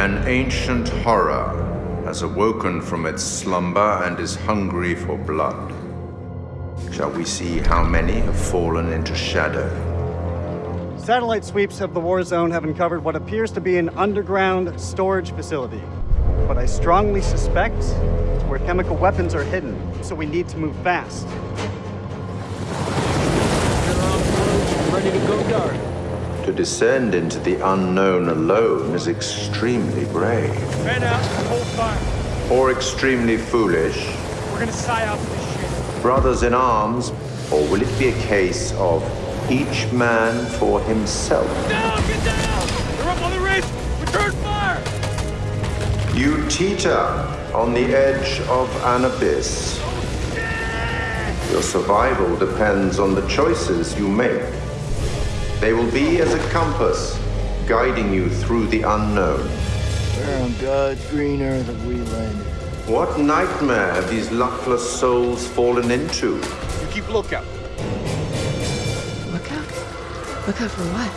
ancient horror has awoken from its slumber and is hungry for blood. Shall we see how many have fallen into shadow? Satellite sweeps of the war zone have uncovered what appears to be an underground storage facility. But I strongly suspect it's where chemical weapons are hidden, so we need to move fast. Ready to go dark. To descend into the unknown alone is extremely brave. Man out, hold fire. Or extremely foolish. We're gonna psy out this shit. Brothers in arms, or will it be a case of each man for himself? Down, get down! They're up on the ridge! Return fire! You teeter on the edge of an abyss. Oh, Your survival depends on the choices you make. They will be as a compass, guiding you through the unknown. Where on God's green earth have we landed? What nightmare have these luckless souls fallen into? You keep lookout. Look out. Look out for what?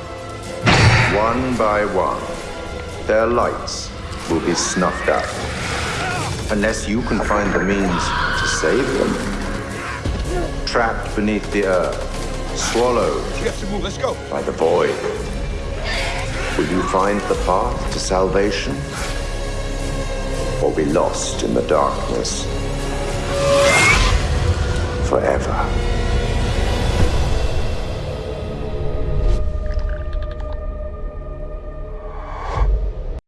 One by one, their lights will be snuffed out. Unless you can find the means to save them. Trapped beneath the earth, swallowed You have to move, let's go. by the void. Will you find the path to salvation? Or be lost in the darkness forever?